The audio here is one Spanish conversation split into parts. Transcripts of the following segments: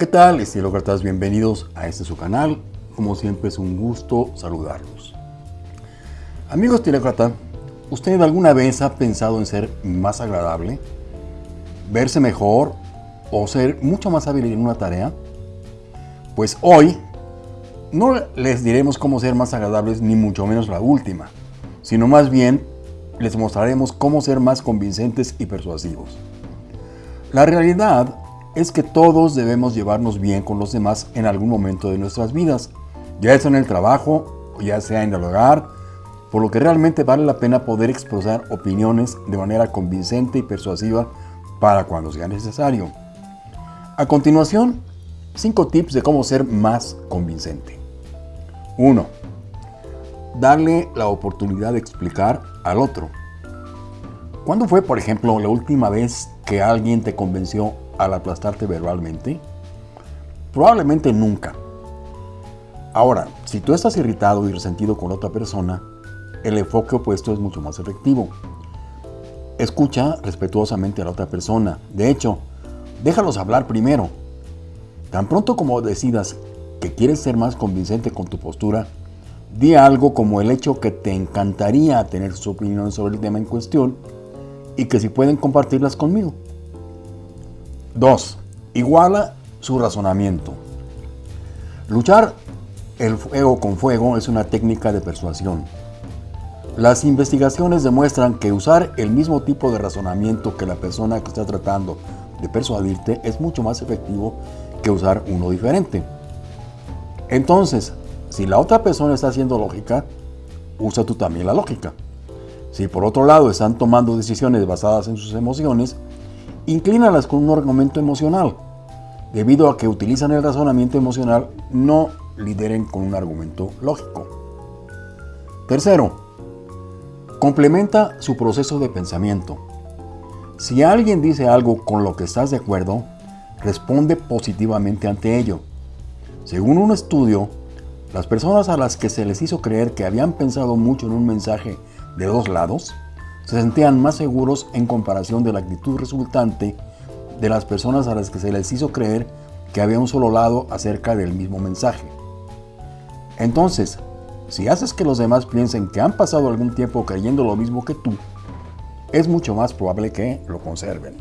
¿Qué tal, estilócratas? Bienvenidos a este su canal. Como siempre es un gusto saludarlos. Amigo estilócrata, ¿usted alguna vez ha pensado en ser más agradable? ¿Verse mejor? ¿O ser mucho más hábil en una tarea? Pues hoy no les diremos cómo ser más agradables ni mucho menos la última, sino más bien les mostraremos cómo ser más convincentes y persuasivos. La realidad es que todos debemos llevarnos bien con los demás en algún momento de nuestras vidas, ya sea en el trabajo ya sea en el hogar, por lo que realmente vale la pena poder expresar opiniones de manera convincente y persuasiva para cuando sea necesario. A continuación, 5 tips de cómo ser más convincente. 1. Darle la oportunidad de explicar al otro. ¿Cuándo fue, por ejemplo, la última vez que alguien te convenció al aplastarte verbalmente? Probablemente nunca. Ahora, si tú estás irritado y resentido con otra persona, el enfoque opuesto es mucho más efectivo. Escucha respetuosamente a la otra persona. De hecho, déjalos hablar primero. Tan pronto como decidas que quieres ser más convincente con tu postura, di algo como el hecho que te encantaría tener su opinión sobre el tema en cuestión y que si pueden compartirlas conmigo. 2. Iguala su razonamiento. Luchar el fuego con fuego es una técnica de persuasión. Las investigaciones demuestran que usar el mismo tipo de razonamiento que la persona que está tratando de persuadirte es mucho más efectivo que usar uno diferente. Entonces, si la otra persona está haciendo lógica, usa tú también la lógica. Si por otro lado están tomando decisiones basadas en sus emociones, inclínalas con un argumento emocional. Debido a que utilizan el razonamiento emocional, no lideren con un argumento lógico. Tercero, complementa su proceso de pensamiento. Si alguien dice algo con lo que estás de acuerdo, responde positivamente ante ello. Según un estudio, las personas a las que se les hizo creer que habían pensado mucho en un mensaje de dos lados, se sentían más seguros en comparación de la actitud resultante de las personas a las que se les hizo creer que había un solo lado acerca del mismo mensaje. Entonces, si haces que los demás piensen que han pasado algún tiempo creyendo lo mismo que tú, es mucho más probable que lo conserven.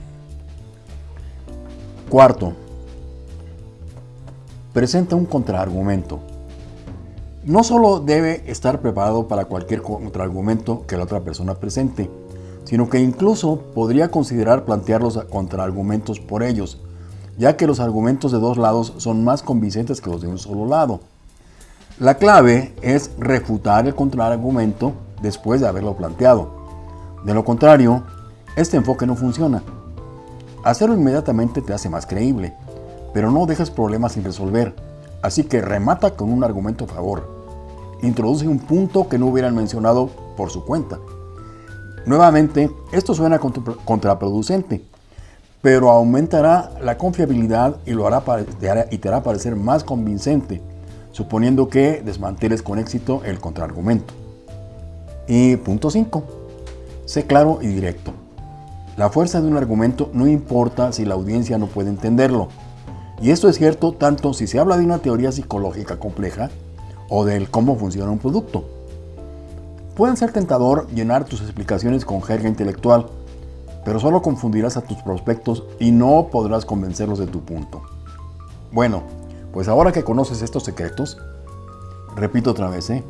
Cuarto, presenta un contraargumento. No solo debe estar preparado para cualquier contraargumento que la otra persona presente, sino que incluso podría considerar plantear los contraargumentos por ellos, ya que los argumentos de dos lados son más convincentes que los de un solo lado. La clave es refutar el contraargumento después de haberlo planteado. De lo contrario, este enfoque no funciona. Hacerlo inmediatamente te hace más creíble, pero no dejes problemas sin resolver, así que remata con un argumento a favor. Introduce un punto que no hubieran mencionado por su cuenta. Nuevamente, esto suena contraproducente, pero aumentará la confiabilidad y, lo hará, y te hará parecer más convincente, suponiendo que desmanteles con éxito el contraargumento. Y punto 5. Sé claro y directo. La fuerza de un argumento no importa si la audiencia no puede entenderlo. Y esto es cierto tanto si se habla de una teoría psicológica compleja o del cómo funciona un producto. Pueden ser tentador llenar tus explicaciones con jerga intelectual, pero solo confundirás a tus prospectos y no podrás convencerlos de tu punto. Bueno, pues ahora que conoces estos secretos, repito otra vez, ¿eh?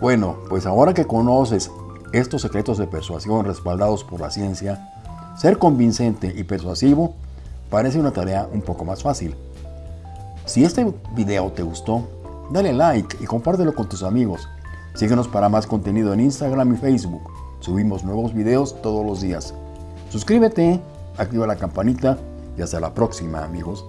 Bueno, pues ahora que conoces estos secretos de persuasión respaldados por la ciencia, ser convincente y persuasivo parece una tarea un poco más fácil. Si este video te gustó, dale like y compártelo con tus amigos. Síguenos para más contenido en Instagram y Facebook. Subimos nuevos videos todos los días. Suscríbete, activa la campanita y hasta la próxima amigos.